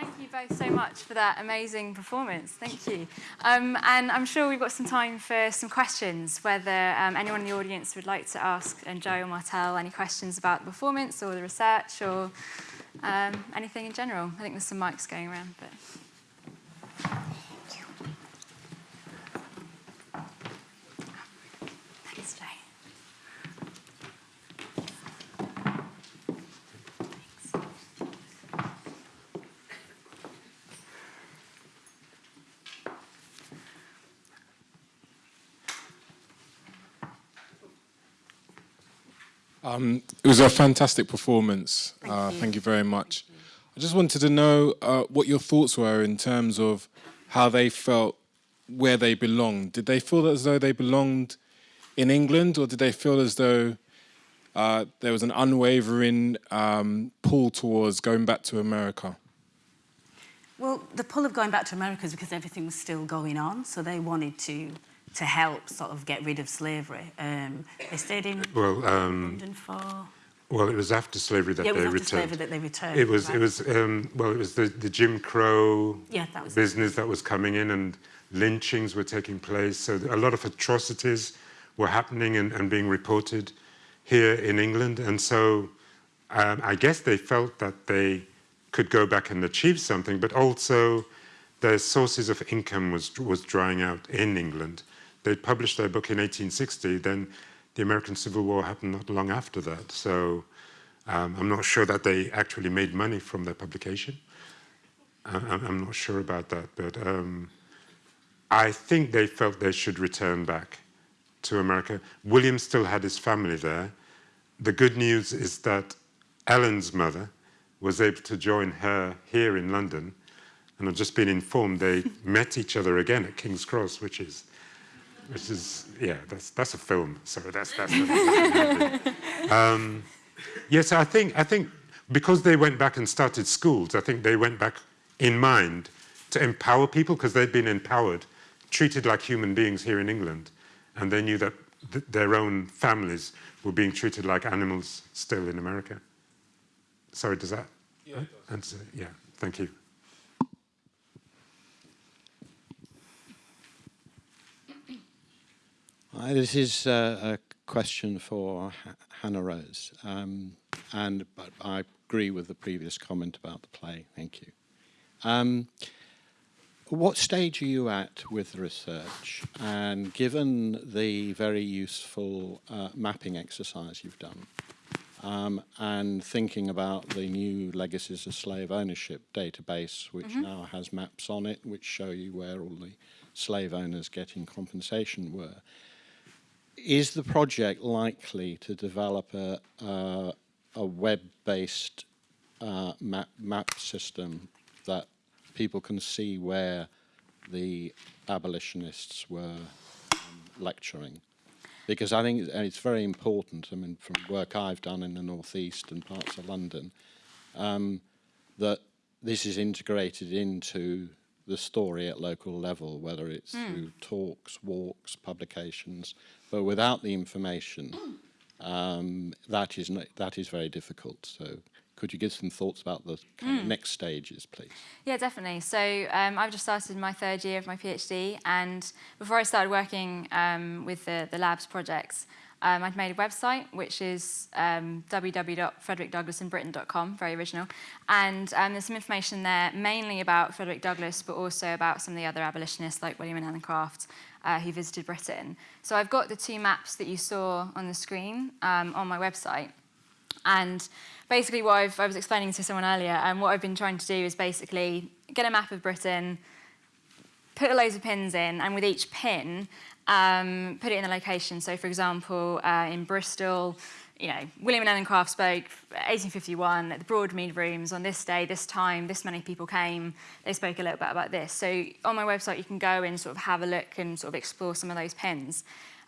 Thank you both so much for that amazing performance. Thank you. Um, and I'm sure we've got some time for some questions, whether um, anyone in the audience would like to ask and Joe or Martel any questions about the performance or the research or um, anything in general. I think there's some mics going around. but. Um, it was a fantastic performance. Thank, uh, you. thank you very much. I just wanted to know uh, what your thoughts were in terms of how they felt where they belonged. Did they feel as though they belonged in England or did they feel as though uh, there was an unwavering um, pull towards going back to America? Well, the pull of going back to America is because everything was still going on, so they wanted to to help sort of get rid of slavery. Um, they stayed in well, um, London for... Well, it was after slavery that yeah, they returned. Slavery that they returned. It was, right. it was, um, well, it was the, the Jim Crow yeah, that was business that was coming in and lynchings were taking place. So a lot of atrocities were happening and, and being reported here in England. And so um, I guess they felt that they could go back and achieve something, but also their sources of income was, was drying out in England they published their book in 1860, then the American Civil War happened not long after that. So um, I'm not sure that they actually made money from their publication. I, am not sure about that, but um, I think they felt they should return back to America. William still had his family there. The good news is that Ellen's mother was able to join her here in London, and I've just been informed they met each other again at King's Cross, which is which is yeah, that's that's a film. So that's that's. um, yes, I think I think because they went back and started schools, I think they went back in mind to empower people because they'd been empowered, treated like human beings here in England, and they knew that th their own families were being treated like animals still in America. Sorry, does that yeah, answer? Yeah, thank you. Uh, this is uh, a question for H Hannah Rose, um, and but I agree with the previous comment about the play. Thank you. Um, what stage are you at with the research? And given the very useful uh, mapping exercise you've done, um, and thinking about the new Legacies of Slave Ownership database, which mm -hmm. now has maps on it, which show you where all the slave owners getting compensation were is the project likely to develop a, a, a web-based uh, map, map system that people can see where the abolitionists were um, lecturing? Because I think it's very important, I mean, from work I've done in the Northeast and parts of London, um, that this is integrated into the story at local level, whether it's mm. through talks, walks, publications, but without the information, um, that is that is very difficult. So could you give some thoughts about the kind mm. of next stages, please? Yeah, definitely. So um, I've just started my third year of my PhD, and before I started working um, with the, the labs projects, um, I'd made a website, which is um, very original. And um, there's some information there, mainly about Frederick Douglass, but also about some of the other abolitionists like William and Ellen Craft, uh, who visited Britain. So I've got the two maps that you saw on the screen um, on my website. And basically what I've, I was explaining to someone earlier, and um, what I've been trying to do is basically get a map of Britain, put loads of pins in, and with each pin, um, put it in the location. So for example, uh, in Bristol, you know, William and Ellen Craft spoke 1851 at the Broadmead Rooms on this day, this time, this many people came. They spoke a little bit about this. So on my website, you can go and sort of have a look and sort of explore some of those pins.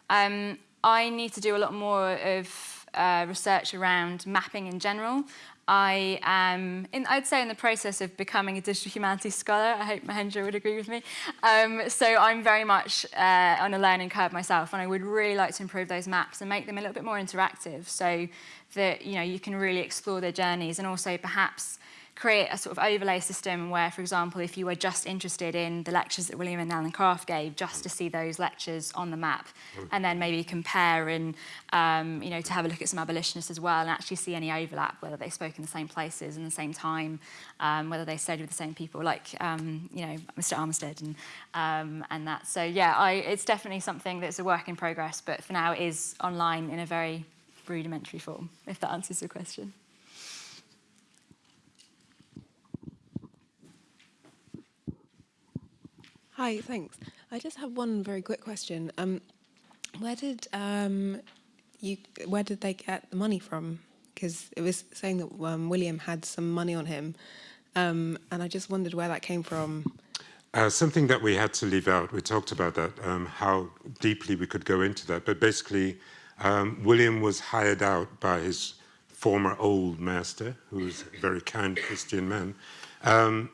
Um, I need to do a lot more of uh, research around mapping in general. I am, in, I'd say, in the process of becoming a digital humanities scholar. I hope Mahendra would agree with me. Um, so I'm very much uh, on a learning curve myself, and I would really like to improve those maps and make them a little bit more interactive so that you know you can really explore their journeys and also perhaps create a sort of overlay system where, for example, if you were just interested in the lectures that William and Ellen Craft gave, just to see those lectures on the map, and then maybe compare and, um, you know, to have a look at some abolitionists as well and actually see any overlap, whether they spoke in the same places in the same time, um, whether they stayed with the same people, like, um, you know, Mr. Armistead and, um, and that. So, yeah, I, it's definitely something that's a work in progress, but for now it is online in a very rudimentary form, if that answers your question. Hi, thanks. I just have one very quick question. Um, where did um, you? Where did they get the money from? Because it was saying that um, William had some money on him, um, and I just wondered where that came from. Uh, something that we had to leave out, we talked about that, um, how deeply we could go into that, but basically um, William was hired out by his former old master, who was a very kind Christian man. Um,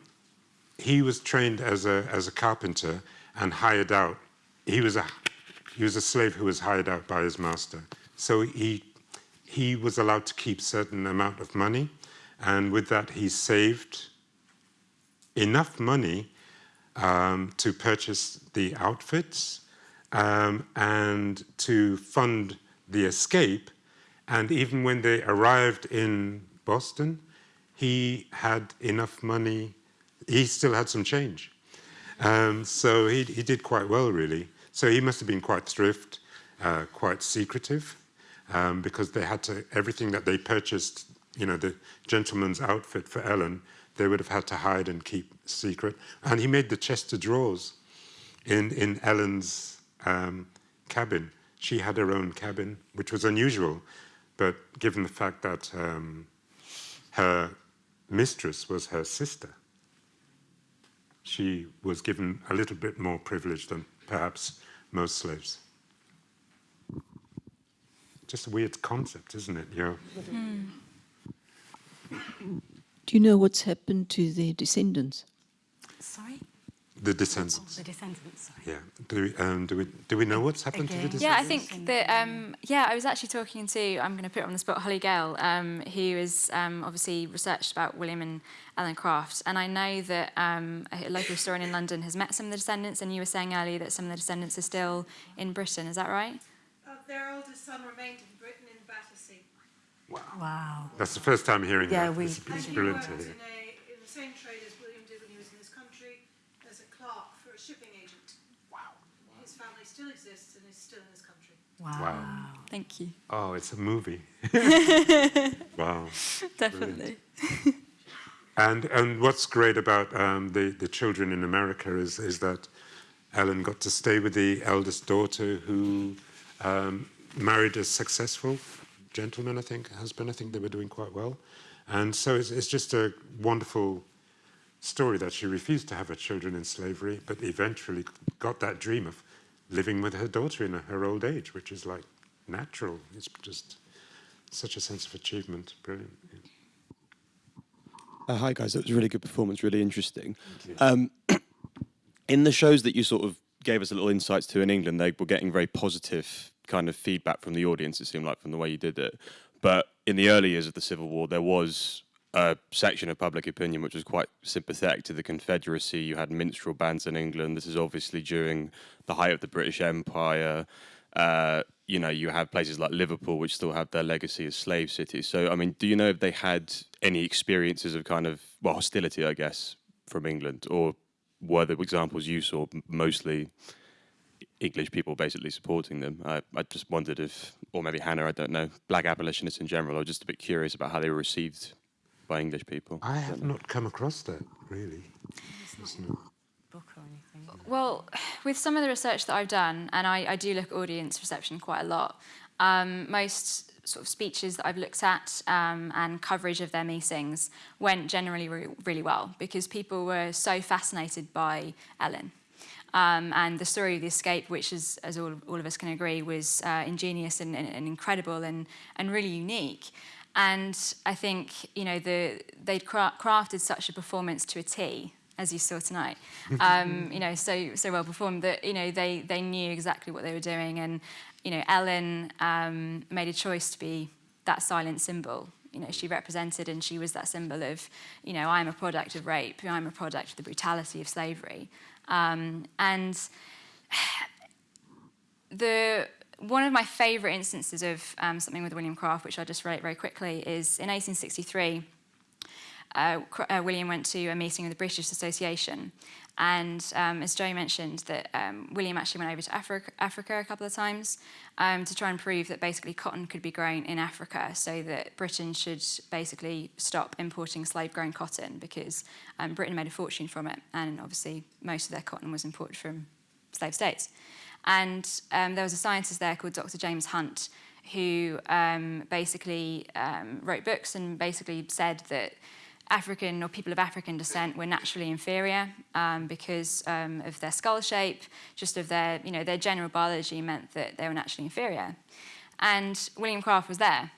he was trained as a, as a carpenter and hired out. He was, a, he was a slave who was hired out by his master. So he, he was allowed to keep certain amount of money, and with that he saved enough money um, to purchase the outfits um, and to fund the escape. And even when they arrived in Boston, he had enough money, he still had some change. Um, so he, he did quite well, really. So he must have been quite thrift, uh, quite secretive, um, because they had to, everything that they purchased, you know, the gentleman's outfit for Ellen, they would have had to hide and keep secret. And he made the chest of drawers in, in Ellen's um, cabin. She had her own cabin, which was unusual, but given the fact that um, her mistress was her sister, she was given a little bit more privilege than perhaps most slaves. Just a weird concept, isn't it? You know? Do you know what's happened to their descendants? Sorry? The descendants. The descendants, sorry. Yeah. Do we, um, do we, do we know what's happened to the descendants? Yeah, I think that, um, yeah, I was actually talking to, I'm going to put it on the spot, Holly Gale, um, who has um, obviously researched about William and Ellen Crafts. And I know that um, a local historian in London has met some of the descendants, and you were saying earlier that some of the descendants are still in Britain, is that right? Uh, their oldest son remained in Britain in Battersea. Wow. That's the first time hearing Yeah, that. we- It's, And it's he brilliant worked to in, hear. a, in the same trade as William did when he was in this country, as a clerk for a shipping agent. Wow. His family still exists and is still in this country. Wow. Wow. Thank you. Oh, it's a movie. wow. Definitely. And and what's great about um, the the children in America is is that Ellen got to stay with the eldest daughter who um, married a successful gentleman, I think, husband. I think they were doing quite well, and so it's it's just a wonderful story that she refused to have her children in slavery, but eventually got that dream of living with her daughter in her old age, which is like natural. It's just such a sense of achievement. Brilliant. Yeah. Uh, hi guys, that was a really good performance, really interesting. Um, in the shows that you sort of gave us a little insights to in England, they were getting very positive kind of feedback from the audience. It seemed like from the way you did it. But in the early years of the Civil War, there was a section of public opinion which was quite sympathetic to the Confederacy. You had minstrel bands in England. This is obviously during the height of the British Empire. Uh, you know, you have places like Liverpool, which still have their legacy as slave cities. So, I mean, do you know if they had any experiences of kind of, well, hostility, I guess, from England? Or were the examples you saw mostly English people basically supporting them? I, I just wondered if, or maybe Hannah, I don't know, black abolitionists in general, I was just a bit curious about how they were received by English people. I have not come across that really. It's not- Book. Well, with some of the research that I've done, and I, I do look at audience reception quite a lot, um, most sort of speeches that I've looked at um, and coverage of their meetings went generally re- really well because people were so fascinated by Ellen. Um, and the story of the escape, which is, as all, all of us can agree, was uh, ingenious and, and, and incredible and, and really unique. And I think you know the, they'd cra- crafted such a performance to a T, as you saw tonight. Um, you know, so so well performed that you know they they knew exactly what they were doing, and you know Ellen um, made a choice to be that silent symbol. you know she represented, and she was that symbol of, you know, I'm a product of rape, I'm a product of the brutality of slavery, um, and the one of my favourite instances of um, something with William Craft, which I'll just relate very quickly, is in 1863. Uh, uh, William went to a meeting of the British Association, and um, as Joe mentioned, that um, William actually went over to Africa, a couple of times um, to try and prove that basically cotton could be grown in Africa, so that Britain should basically stop importing slave-grown cotton because um, Britain made a fortune from it, and obviously most of their cotton was imported from slave states. And um, there was a scientist there called Dr. James Hunt who um, basically um, wrote books and basically said that African or people of African descent were naturally inferior um, because um, of their skull shape, just of their, you know, their general biology meant that they were naturally inferior. And William Craft was there.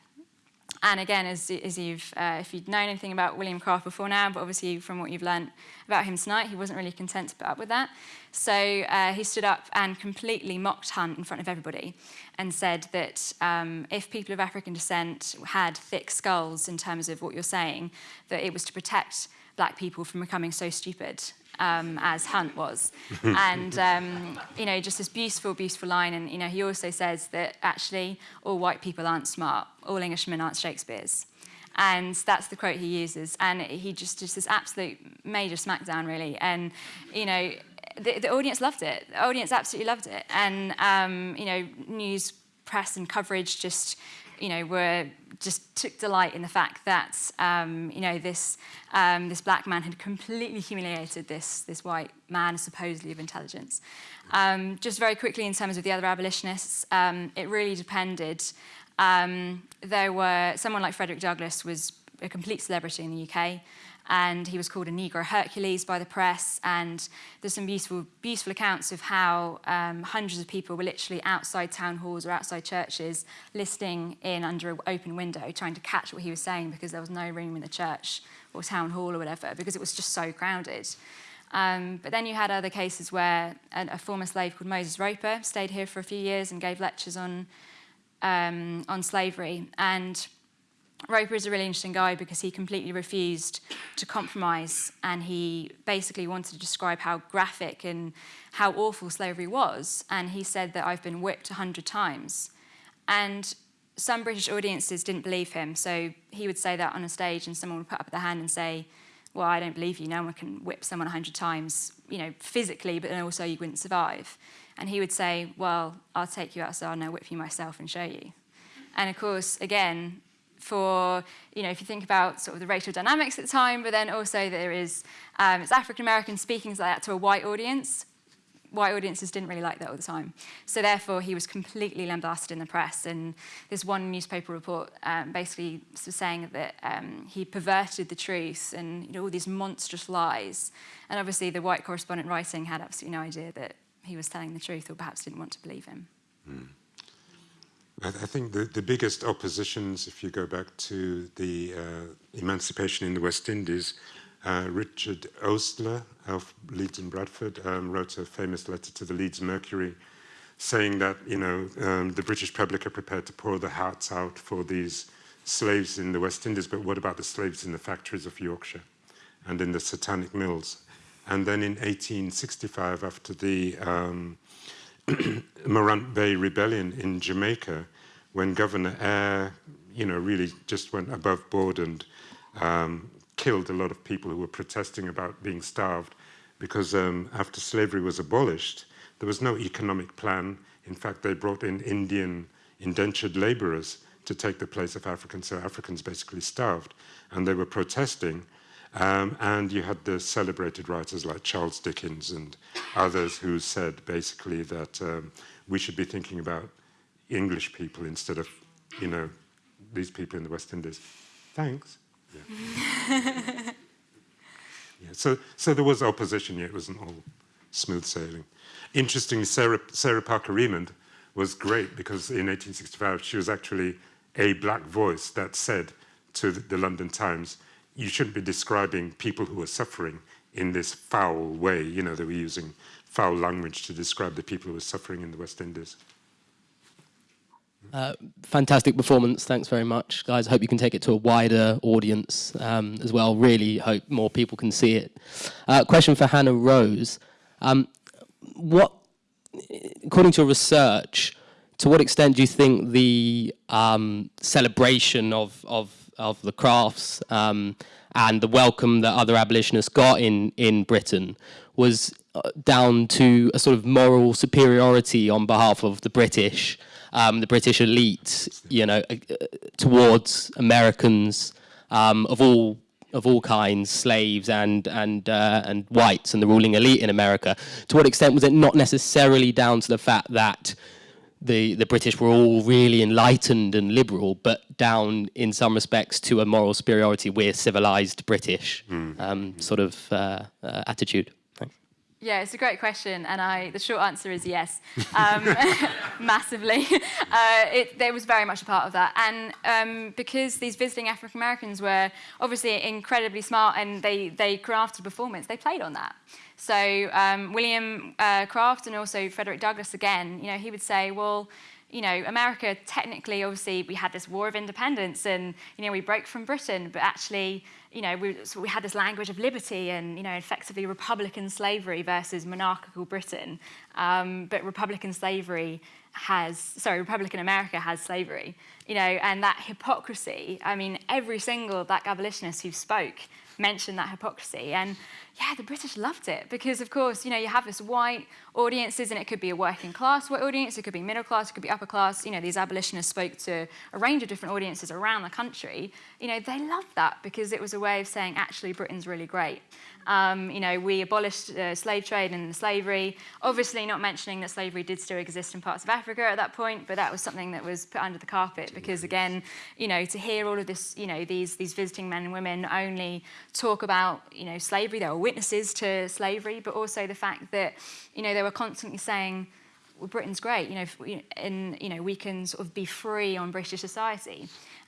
And again, as, as you've, uh, if you'd known anything about William Craft before now, but obviously from what you've learned about him tonight, he wasn't really content to put up with that. So uh, he stood up and completely mocked Hunt in front of everybody and said that um, if people of African descent had thick skulls in terms of what you're saying, that it was to protect black people from becoming so stupid um, as Hunt was. and, um, you know, just this beautiful, beautiful line. And, you know, he also says that actually all white people aren't smart, all Englishmen aren't Shakespeare's. And that's the quote he uses. And he just, just this absolute major smackdown, really. And, you know, the, the audience loved it. The audience absolutely loved it. And, um, you know, news, press and coverage just you know, were just took delight in the fact that, um, you know, this, um, this black man had completely humiliated this, this white man, supposedly of intelligence. Um, just very quickly in terms of the other abolitionists, um, it really depended. Um, there were, someone like Frederick Douglass was a complete celebrity in the UK and he was called a Negro Hercules by the press. And there's some beautiful, beautiful accounts of how um, hundreds of people were literally outside town halls or outside churches, listening in under an open window, trying to catch what he was saying because there was no room in the church or town hall or whatever, because it was just so crowded. Um, but then you had other cases where a, a, former slave called Moses Roper stayed here for a few years and gave lectures on, um, on slavery. And Roper is a really interesting guy because he completely refused to compromise and he basically wanted to describe how graphic and how awful slavery was. And he said that I've been whipped a hundred times. And some British audiences didn't believe him. So he would say that on a stage and someone would put up their hand and say, well, I don't believe you. No one can whip someone a hundred times, you know, physically, but then also you wouldn't survive. And he would say, well, I'll take you outside and I'll whip you myself and show you. And of course, again, for, you know, if you think about sort of the racial dynamics at the time, but then also there is, um, it's African American speaking like that to a white audience. White audiences didn't really like that all the time. So therefore, he was completely lambasted in the press. And this one newspaper report um, basically was saying that um, he perverted the truth and you know, all these monstrous lies. And obviously, the white correspondent writing had absolutely no idea that he was telling the truth or perhaps didn't want to believe him. Mm. I, think the, the biggest oppositions, if you go back to the uh, emancipation in the West Indies, uh, Richard Oastler of Leeds and Bradford um, wrote a famous letter to the Leeds Mercury saying that, you know, um, the British public are prepared to pour their hearts out for these slaves in the West Indies, but what about the slaves in the factories of Yorkshire and in the satanic mills? And then in 1865, after the um, Morant Bay Rebellion in Jamaica, when Governor Eyre, you know, really just went above board and um, killed a lot of people who were protesting about being starved, because um, after slavery was abolished, there was no economic plan. In fact, they brought in Indian indentured laborers to take the place of Africans, so Africans basically starved, and they were protesting. Um, and you had the celebrated writers like Charles Dickens and others who said basically that um, we should be thinking about English people instead of, you know, these people in the West Indies. Thanks. Yeah. yeah. So, so there was opposition, yeah, it wasn't all smooth sailing. Interestingly, Sarah, Sarah Parker Remond was great because in 1865 she was actually a black voice that said to the London Times, you shouldn't be describing people who are suffering in this foul way. You know, they were using foul language to describe the people who were suffering in the West Indies. Uh, fantastic performance. Thanks very much, guys. I hope you can take it to a wider audience um, as well. Really hope more people can see it. Uh, question for Hannah Rose. Um, what, according to your research, to what extent do you think the um, celebration of, of, of the crafts um, and the welcome that other abolitionists got in, in Britain was uh, down to a sort of moral superiority on behalf of the British, um, the British elite, you know, uh, towards Americans um, of all of all kinds, slaves and and uh, and whites and the ruling elite in America. To what extent was it not necessarily down to the fact that the the British were all really enlightened and liberal, but down in some respects to a moral superiority, we're civilized British um, sort of uh, uh, attitude. Yeah, it's a great question, and I the short answer is yes, um, massively. Uh, it, there was very much a part of that, and um, because these visiting African Americans were obviously incredibly smart and they they crafted performance, they played on that. So um, William uh, Craft and also Frederick Douglass again, you know, he would say, well, you know, America technically, obviously, we had this war of independence and, you know, we broke from Britain, but actually, you know, we, so we had this language of liberty and, you know, effectively Republican slavery versus monarchical Britain. Um, but Republican slavery has, sorry, Republican America has slavery, you know, and that hypocrisy, I mean, every single black abolitionist who spoke mentioned that hypocrisy. And yeah, the British loved it because, of course, you know, you have this white audiences and it could be a working class white audience, it could be middle class, it could be upper class. You know, these abolitionists spoke to a range of different audiences around the country. You know, they loved that because it was a way of saying, actually, Britain's really great. Um, you know, we abolished uh, slave trade and slavery. Obviously, not mentioning that slavery did still exist in parts of Africa at that point, but that was something that was put under the carpet because, again, you know, to hear all of this, you know, these these visiting men and women only talk about, you know, slavery, they were witnesses to slavery, but also the fact that, you know, they were constantly saying, well, Britain's great, you know, and you know, we can sort of be free on British society.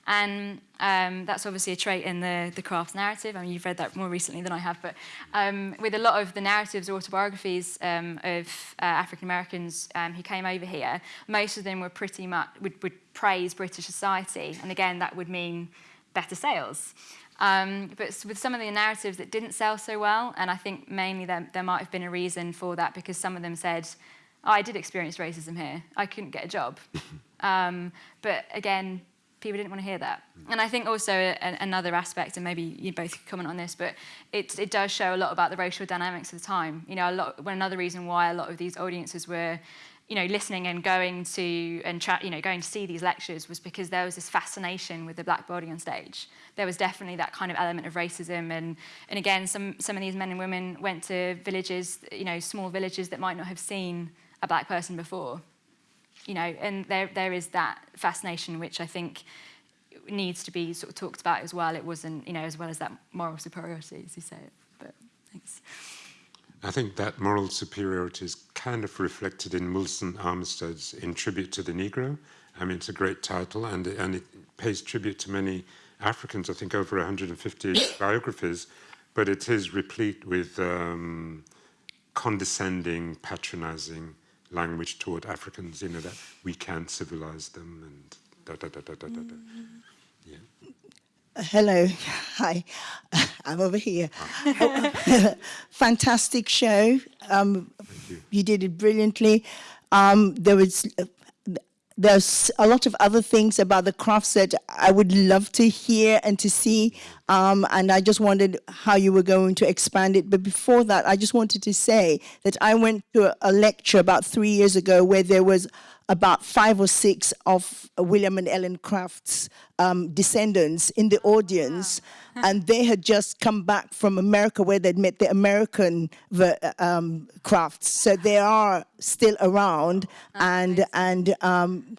And um, that's obviously a trait in the, the Crafts narrative. I mean, you've read that more recently than I have, but um, with a lot of the narratives, autobiographies um, of uh, African Americans um, who came over here, most of them were pretty much, would, would praise British society. And again, that would mean better sales. Um, but with some of the narratives that didn't sell so well, and I think mainly there, there might have been a reason for that because some of them said, oh, I did experience racism here. I couldn't get a job. um, but again, people didn't want to hear that. And I think also a, another aspect, and maybe you both comment on this, but it, it does show a lot about the racial dynamics of the time. You know, a lot, another reason why a lot of these audiences were, you know, listening and going to and you know going to see these lectures was because there was this fascination with the black body on stage. There was definitely that kind of element of racism, and and again, some some of these men and women went to villages, you know, small villages that might not have seen a black person before you know, and there there is that fascination which I think needs to be sort of talked about as well. It wasn't, you know, as well as that moral superiority, as you say. But thanks. I think that moral superiority is kind of reflected in Wilson Armistead's In Tribute to the Negro. I mean, it's a great title, and and it pays tribute to many Africans. I think over 150 biographies, but it is replete with um, condescending, patronizing language toward Africans, you know, that we can civilize them and da da da da da da. da. Yeah. Hello, hi, I'm over here. Fantastic show. Um, you. you. did it brilliantly. Um, there was uh, there's a lot of other things about the crafts that I would love to hear and to see. Um, and I just wondered how you were going to expand it. But before that, I just wanted to say that I went to a, a lecture about three years ago where there was about five or six of William and Ellen Craft's um, descendants in the audience, and they had just come back from America where they'd met the American um, crafts. So they are still around, and and um,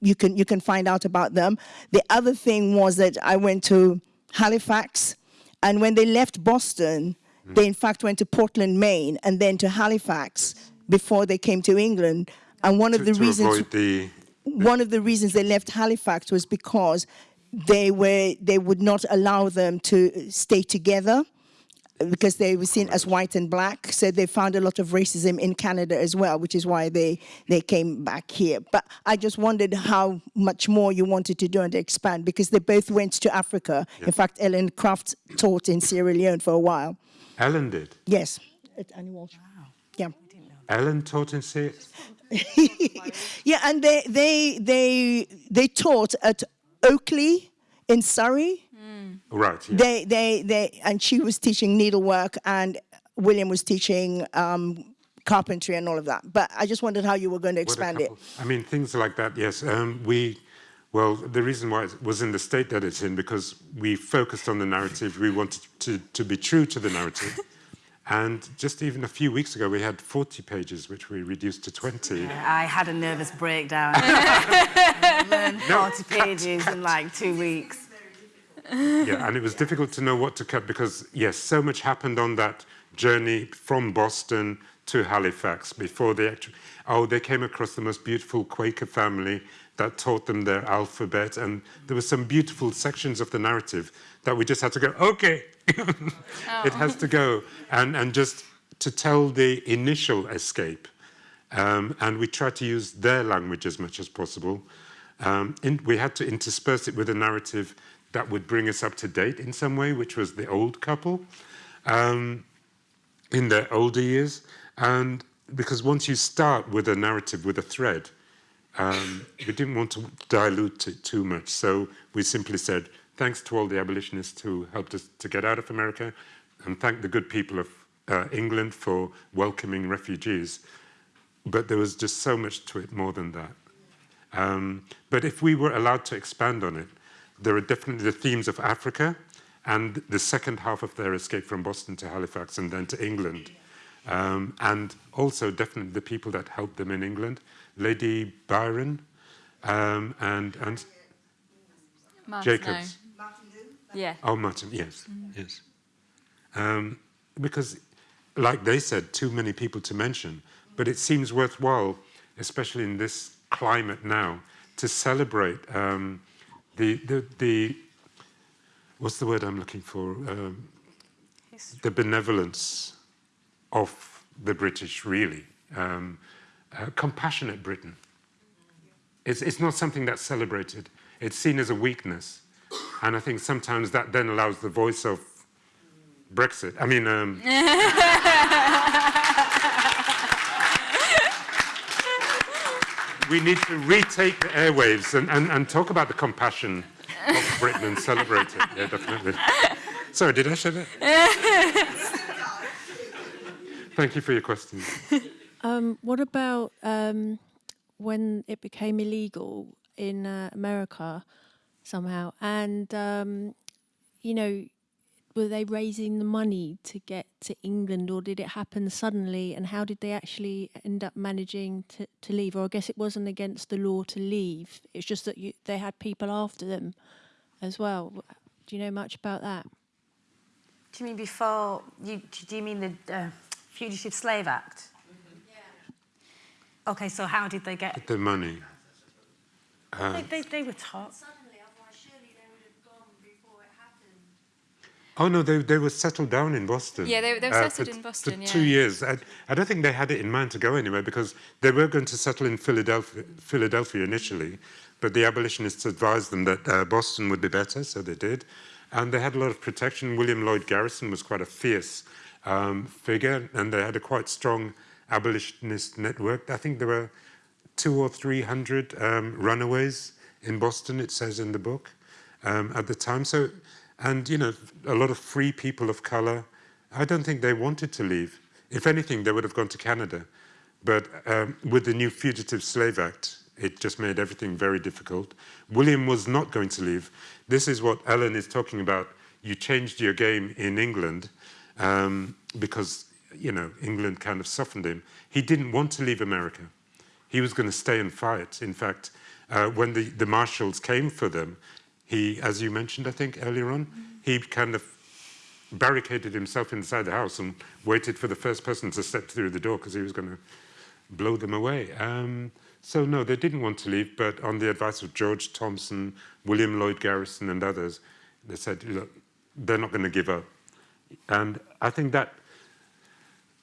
you can you can find out about them. The other thing was that I went to Halifax, and when they left Boston, mm. they in fact went to Portland, Maine, and then to Halifax before they came to England. And one to, of the reasons the, one of the reasons they left Halifax was because they were they would not allow them to stay together. because they were seen as white and black. So they found a lot of racism in Canada as well, which is why they, they came back here. But I just wondered how much more you wanted to do and expand because they both went to Africa. In fact, Ellen Craft taught in Sierra Leone for a while. Ellen did. Yes, at Annie Walsh. Ellen taught in Syria. yeah, and they they they they taught at Oakley in Surrey. Right. Yeah. They they they and she was teaching needlework and William was teaching um, carpentry and all of that. But I just wondered how you were going to expand it. I mean, things like that, yes. Um, we, well, the reason why it was in the state that it's in, because we focused on the narrative, we wanted to, to be true to the narrative. And just even a few weeks ago, we had 40 pages, which we reduced to 20. I had a nervous breakdown. Learned 40 pages in like two weeks. yeah, and it was difficult to know what to cut because, yes, so much happened on that journey from Boston to Halifax before they actually. Oh, they came across the most beautiful Quaker family that taught them their alphabet, and there were some beautiful sections of the narrative that we just had to go, okay, it has to go, and, and just to tell the initial escape. Um, and we tried to use their language as much as possible. Um, in, we had to intersperse it with a narrative that would bring us up to date in some way, which was the old couple um, in their older years. And because once you start with a narrative, with a thread, um, we didn't want to dilute it too much. So we simply said, thanks to all the abolitionists who helped us to get out of America, and thank the good people of uh, England for welcoming refugees. But there was just so much to it more than that. Um, but if we were allowed to expand on it, there are definitely the themes of Africa and the second half of their escape from Boston to Halifax and then to England. Um, and also definitely the people that helped them in England, Lady Byron um, and, and Jacobs. Yeah. Oh, Martin, yes, yes. Um, because, like they said, too many people to mention, but it seems worthwhile, especially in this climate now, to celebrate um, the, the, the, what's the word I'm looking for? Um, the benevolence of the British, really. Um, uh, compassionate Britain. It's, it's not something that's celebrated. It's seen as a weakness. And I think sometimes that then allows the voice of Brexit. I mean, um, we need to retake the airwaves and, and, and talk about the compassion of Britain and celebrate it. Yeah, definitely. Sorry, did I say that? Thank you for your question. Um, what about um, when it became illegal in uh, America somehow? And, um, you know, were they raising the money to get to England or did it happen suddenly? And how did they actually end up managing to, to leave? Or I guess it wasn't against the law to leave. It's just that you, they had people after them as well. Do you know much about that? Do you mean before, you, do you mean the uh, Fugitive Slave Act? Okay, so how did they get... The money. Uh, They, they, they were taught. Oh no, they they were settled down in Boston. Yeah, they- they were uh, settled for- in Boston, For yeah. two years. I, I don't think they had it in mind to go anywhere because they were going to settle in Philadelphia, Philadelphia initially, but the abolitionists advised them that uh, Boston would be better, so they did, and they had a lot of protection. William Lloyd Garrison was quite a fierce um, figure, and they had a quite strong abolitionist network. I think there were two or three hundred um, runaways in Boston. It says in the book um, at the time. So, and you know, a lot of free people of color. I don't think they wanted to leave. If anything, they would have gone to Canada. But um, with the new Fugitive Slave Act, it just made everything very difficult. William was not going to leave. This is what Ellen is talking about. You changed your game in England um, because, you know, England kind of softened him. He didn't want to leave America. He was going to stay and fight. In fact, uh, when the, the marshals came for them, he, as you mentioned, I think, earlier on, he kind of barricaded himself inside the house and waited for the first person to step through the door because he was going to blow them away. Um, so no, they didn't want to leave, but on the advice of George Thompson, William Lloyd Garrison and others, they said, look, they're not going to give up. And I think that,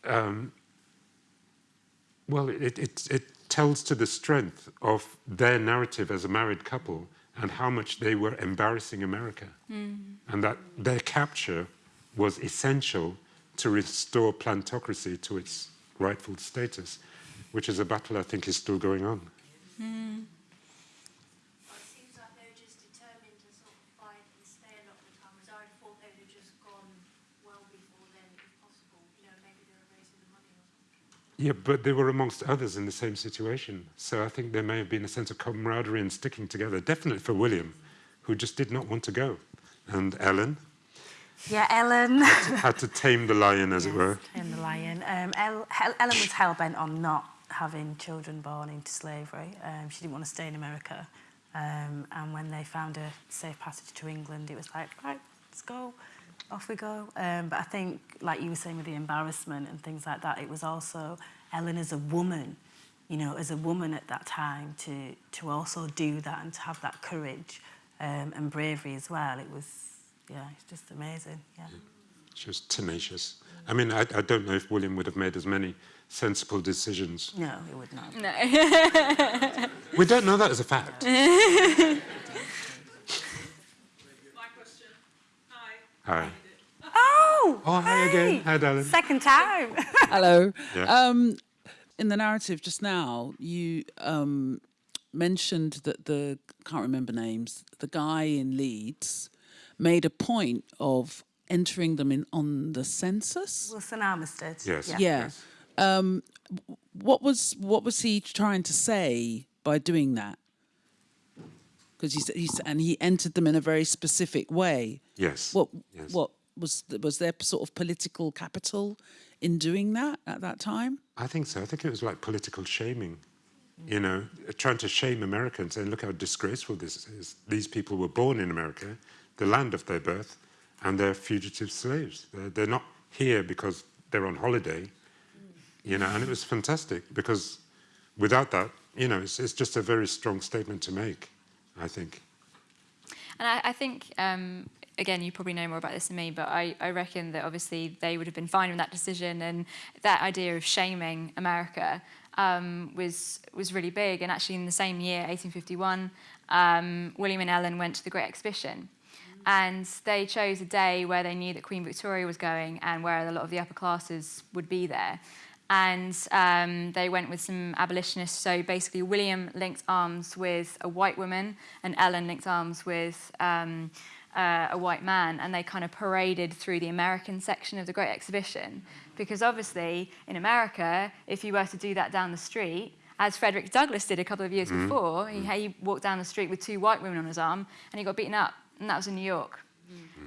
um, well, it, it, it tells to the strength of their narrative as a married couple and how much they were embarrassing America. And that their capture was essential to restore plantocracy to its rightful status, which is a battle I think is still going on. Mm. It seems like they were just determined to sort of fight and stay a lot of the time, whereas I thought they would have just gone well before then, if possible. You know, maybe they were raising the money or something. Yeah, but they were amongst others in the same situation. So I think there may have been a sense of camaraderie and sticking together, definitely for William, who just did not want to go. And Ellen Yeah, Ellen. had to, had to tame the lion, as it were. In the lion. Um, El- Hel- Ellen was hell bent on not having children born into slavery. Um, she didn't want to stay in America. Um, and when they found a safe passage to England, it was like, right, let's go, off we go. Um, but I think, like you were saying with the embarrassment and things like that, it was also Ellen as a woman, you know, as a woman at that time to to also do that and to have that courage um, and bravery as well. It was, yeah, it's just amazing. Yeah. She was tenacious. I mean, I, I don't know if William would have made as many sensible decisions. No, he would not. No. We don't know that as a fact. My question. Hi. Hi. Oh, Oh, hi again. Hi, darling. Second time. Hello. Yeah. Um, in the narrative just now, you um, mentioned that the can't remember names. The guy in Leeds made a point of entering them in on the census. Wilson Armistead. Yes. Yeah. Yeah. Um, what was what was he trying to say by doing that? Because he, s- he s- and he entered them in a very specific way. Yes. What Yes. what was was there sort of political capital in doing that at that time? I think so. I think it was like political shaming, you know, trying to shame America and saying, look how disgraceful this is. These people were born in America, the land of their birth, and they're fugitive slaves. They're, they're not here because they're on holiday, you know, and it was fantastic because without that, you know, it's, it's just a very strong statement to make, I think. And I, I think, um, again, you probably know more about this than me, but I, I reckon that obviously they would have been fine with that decision, and that idea of shaming America um, was was really big. And actually, in the same year, 1851, um, William and Ellen went to the Great Exhibition. And they chose a day where they knew that Queen Victoria was going and where a lot of the upper classes would be there. And um, they went with some abolitionists. So basically, William linked arms with a white woman, and Ellen linked arms with um, uh, a white man. And they kind of paraded through the American section of the Great Exhibition. Because obviously, in America, if you were to do that down the street, as Frederick Douglass did a couple of years before, he, he walked down the street with two white women on his arm, and he got beaten up. And that was in New York.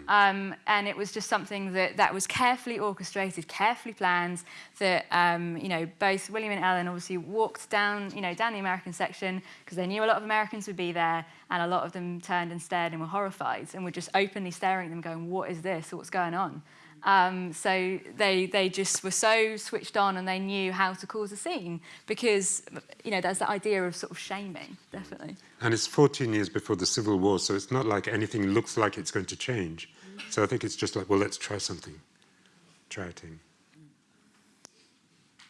Um, and it was just something that, that was carefully orchestrated, carefully planned. That um, you know, both William and Ellen obviously walked down, you know, down the American section because they knew a lot of Americans would be there, and a lot of them turned and stared and were horrified and were just openly staring at them, going, "What is this? What's going on?" Um, so they they just were so switched on, and they knew how to cause a scene because you know there's that idea of sort of shaming, definitely. And it's 14 years before the Civil War, so it's not like anything looks like it's going to change. So I think it's just like, well, let's try something. Try a thing.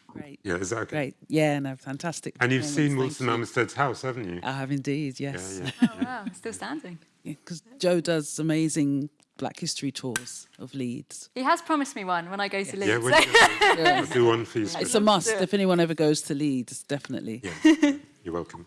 Great. Yeah, is that okay? Great. Yeah, no, fantastic. And you've seen thank Wilson you. Armistead's house, haven't you? I have indeed, yes. Yeah, Oh wow, still standing. Because Joe does amazing Black History tours of Leeds. He has promised me one when I go to Leeds. Yeah, we'll, I'll do one for you. It's a must if anyone ever goes to Leeds, definitely. Yeah, you're welcome.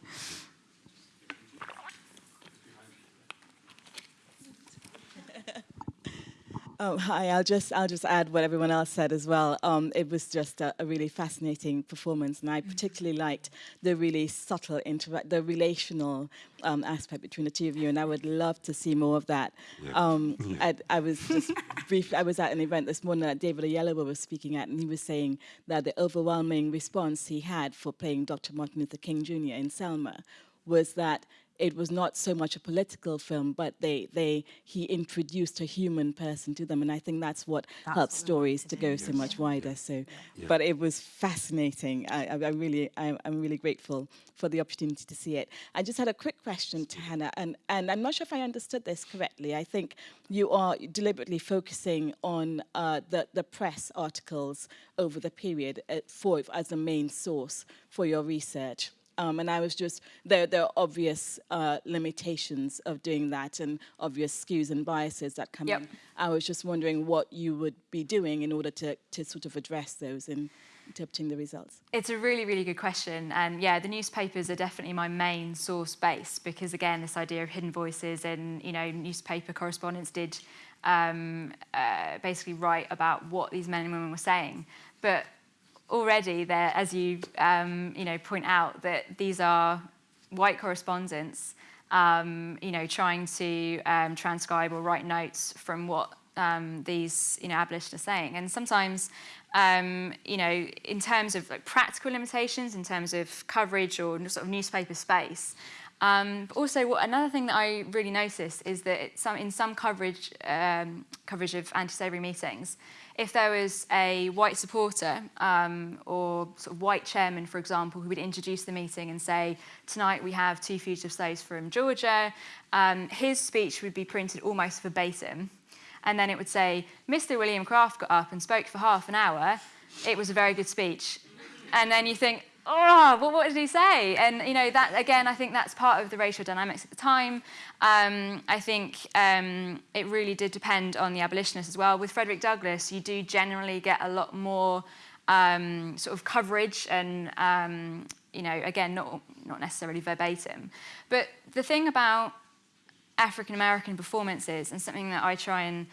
Oh, hi. I'll just I'll just add what everyone else said as well. Um, it was just a, a really fascinating performance, and I particularly liked the really subtle interact, the relational um, aspect between the two of you, and I would love to see more of that. Yeah. Um, Yeah. I, I was just brief. I was at an event this morning that David Oyelowo was speaking at, and he was saying that the overwhelming response he had for playing Dr. Martin Luther King Jr. in Selma was that it was not so much a political film, but they, they, he introduced a human person to them. And I think that's what That's helps stories to to go do, so much wider. So, Yeah. but it was fascinating. I, I, I really, I, I'm really grateful for the opportunity to see it. I just had a quick question to Hannah, and, and I'm not sure if I understood this correctly. I think you are deliberately focusing on uh, the, the press articles over the period uh, for as a main source for your research. Um, and I was just, there, there are obvious uh, limitations of doing that and obvious skews and biases that come Yep. in. I was just wondering what you would be doing in order to, to sort of address those in interpreting the results. It's a really, really good question. And yeah, the newspapers are definitely my main source base because, again, this idea of hidden voices and, you know, newspaper correspondents did um, uh, basically write about what these men and women were saying. But already there, as you, um, you know, point out, that these are white correspondents, um, you know, trying to um, transcribe or write notes from what um, these, you know, abolitionists are saying. And sometimes, um, you know, in terms of like practical limitations, in terms of coverage or sort of newspaper space, um, but also, what, another thing that I really noticed is that some, in some coverage um, coverage of anti-slavery meetings, if there was a white supporter um, or sort of white chairman, for example, who would introduce the meeting and say, tonight we have two fugitive slaves from Georgia, um, his speech would be printed almost verbatim. And then it would say, Mr. William Craft got up and spoke for half an hour. It was a very good speech. And then you think, oh, well, what did he say? And, you know, that, again, I think that's part of the racial dynamics at the time. Um, I think um, it really did depend on the abolitionists as well. With Frederick Douglass, you do generally get a lot more um, sort of coverage and, um, you know, again, not, not necessarily verbatim. But the thing about African American performances and something that I try and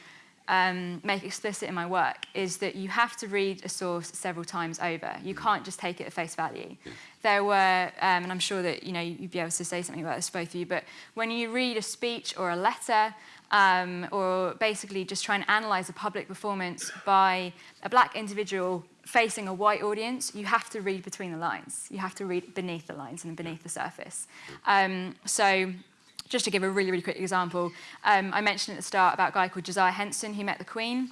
um, make explicit in my work is that you have to read a source several times over. You can't just take it at face value. There were, um, and I'm sure that you know you'd be able to say something about this both of you, but when you read a speech or a letter, um, or basically just try and analyze a public performance by a black individual facing a white audience, you have to read between the lines. You have to read beneath the lines and beneath the surface. Um, so just to give a really, really quick example, um, I mentioned at the start about a guy called Josiah Henson who met the Queen.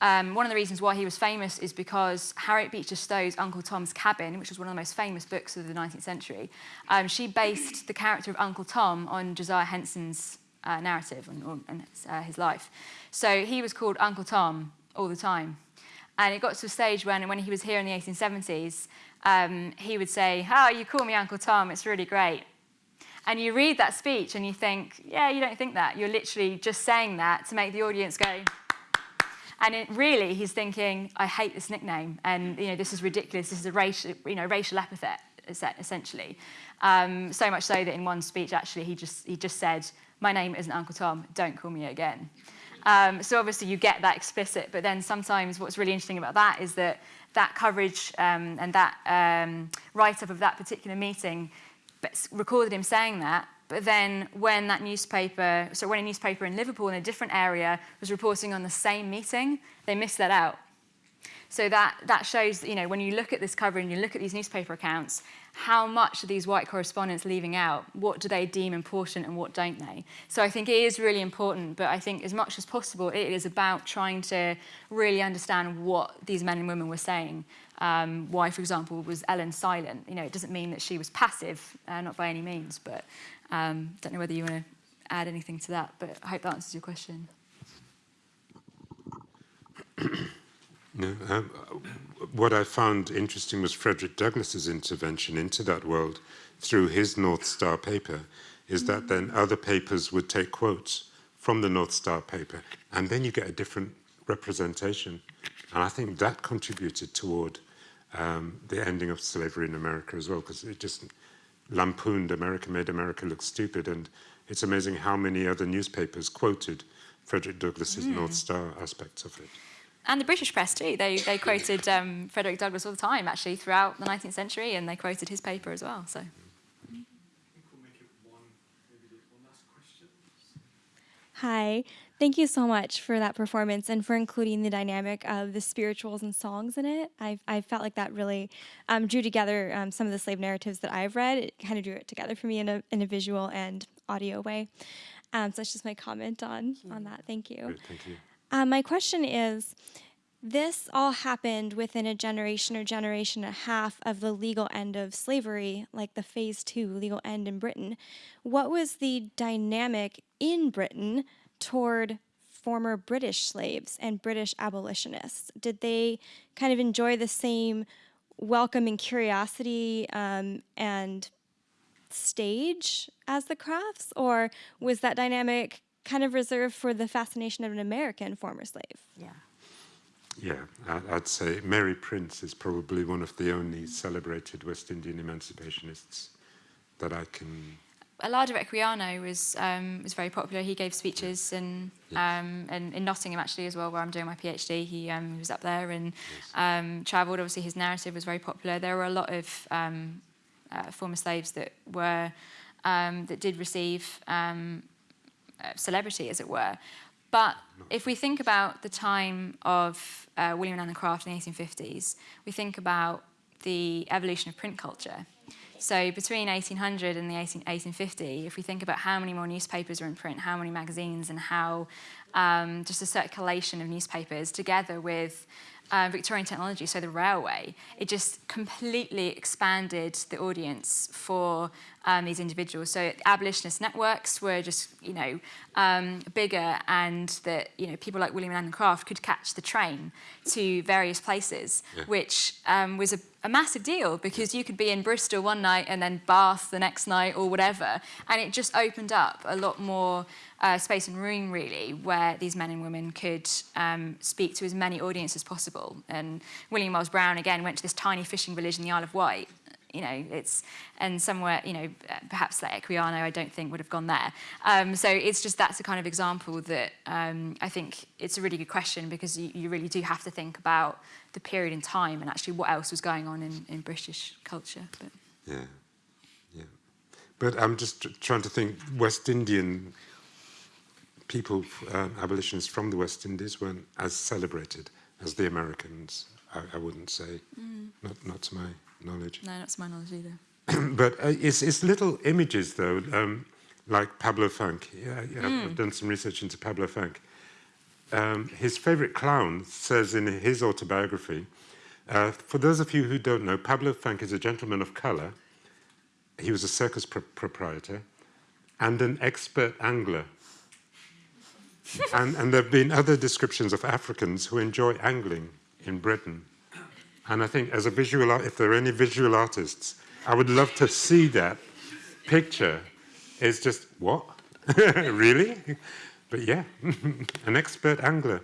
Um, one of the reasons why he was famous is because Harriet Beecher Stowe's Uncle Tom's Cabin, which was one of the most famous books of the 19th century, um, she based the character of Uncle Tom on Josiah Henson's uh, narrative and, or, and uh, his life. So he was called Uncle Tom all the time. And it got to a stage when, when he was here in the 1870s, um, he would say, oh, you call me Uncle Tom, it's really great. And you read that speech and you think, yeah, you don't think that. You're literally just saying that to make the audience go. And it really, he's thinking, I hate this nickname, and you know, this is ridiculous. This is a racial, you know, racial epithet, essentially. Um, so much so that in one speech, actually, he just he just said, "My name isn't Uncle Tom. Don't call me again." Um, so obviously, you get that explicit, but then sometimes what's really interesting about that is that that coverage um, and that um, write-up of that particular meeting but recorded him saying that. But then when that newspaper, so when a newspaper in Liverpool in a different area was reporting on the same meeting, they missed that out. So that, that shows, you know, when you look at this cover and you look at these newspaper accounts, how much are these white correspondents leaving out? What do they deem important and what don't they? So I think it is really important, but I think as much as possible, it is about trying to really understand what these men and women were saying. Um, why, for example, was Ellen silent? You know, it doesn't mean that she was passive, uh, not by any means, but um, don't know whether you want to add anything to that, but I hope that answers your question. No, um, what I found interesting was Frederick Douglass's intervention into that world through his North Star paper, is that then other papers would take quotes from the North Star paper, and then you get a different representation. And I think that contributed toward um, the ending of slavery in America as well, because it just lampooned America, made America look stupid. And it's amazing how many other newspapers quoted Frederick Douglass's Mm. North Star aspects of it. And the British press too. They, they quoted um, Frederick Douglass all the time, actually, throughout the 19th century, and they quoted his paper as well. So. Hi, thank you so much for that performance and for including the dynamic of the spirituals and songs in it. I've, I felt like that really um, drew together um, some of the slave narratives that I've read. It kind of drew it together for me in a, in a visual and audio way. Um, so that's just my comment on on that. Thank you. Great, thank you. Um, my question is this all happened within a generation or generation and a half of the legal end of slavery, like the phase two legal end in Britain. What was the dynamic in Britain toward former British slaves and British abolitionists? Did they kind of enjoy the same welcome and curiosity um, and stage as the crafts, or was that dynamic kind of reserved for the fascination of an American former slave? Yeah. Yeah, I- I'd say Mary Prince is probably one of the only celebrated West Indian emancipationists that I can. Olaudah Equiano was um, was very popular. He gave speeches and um, and in Nottingham actually as well, where I'm doing my PhD. He, um, he was up there and um, travelled. Obviously, his narrative was very popular. There were a lot of um, uh, former slaves that were um, that did receive um, uh, celebrity, as it were. But if we think about the time of uh, William and Anna Craft in the 1850s, we think about the evolution of print culture. So between 1800 and the 18, 1850, if we think about how many more newspapers are in print, how many magazines, and how um, just a circulation of newspapers together with uh, Victorian technology, so the railway, it just completely expanded the audience for um, these individuals. So abolitionist networks were just, you know, um, bigger and that, you know, people like William Allen Craft could catch the train to various places, Yeah. which um, was a, a massive deal because you could be in Bristol one night and then Bath the next night or whatever. And it just opened up a lot more uh, space and room, really, where these men and women could um, speak to as many audiences as possible. And William Miles Brown, again, went to this tiny fishing village in the Isle of Wight. You know, it's and somewhere, you know, perhaps like Equiano, I don't think would have gone there. Um, so it's just that's a kind of example that um, I think it's a really good question because you, you really do have to think about the period in time and actually what else was going on in, in British culture. But. Yeah, yeah. But I'm just tr- trying to think. West Indian people, um, abolitionists from the West Indies, weren't as celebrated as the Americans. I, I wouldn't say, Mm. not not to my knowledge. No, not to my knowledge either. but uh, it's, it's little images though, um, like Pablo Fanque. Yeah, yeah I've- I've Mm. done some research into Pablo Fanque. Um, his favorite clown says in his autobiography, uh, for those of you who don't know, Pablo Fanque is a gentleman of color. He was a circus pro- proprietor and an expert angler. and, and there have been other descriptions of Africans who enjoy angling in Britain. And I think as a visual art, if there are any visual artists, I would love to see that picture. It's just, what? really? But yeah, an expert angler.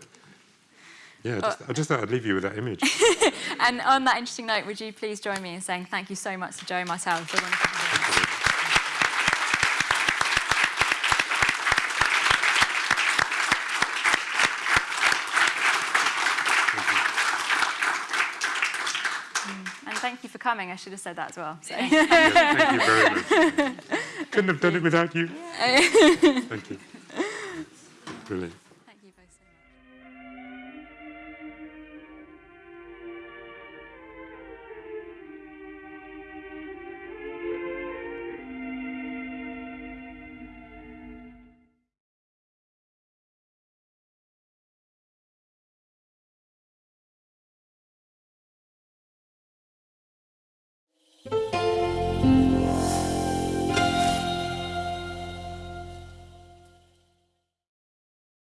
Yeah, I just, I just thought I'd leave you with that image. and on that interesting note, would you please join me in saying thank you so much to Joe myself for a wonderful performance. And thank you for coming. I should have said that as well. So. Yes, thank you very much. Couldn't have done it without you. Thank you. Brilliant.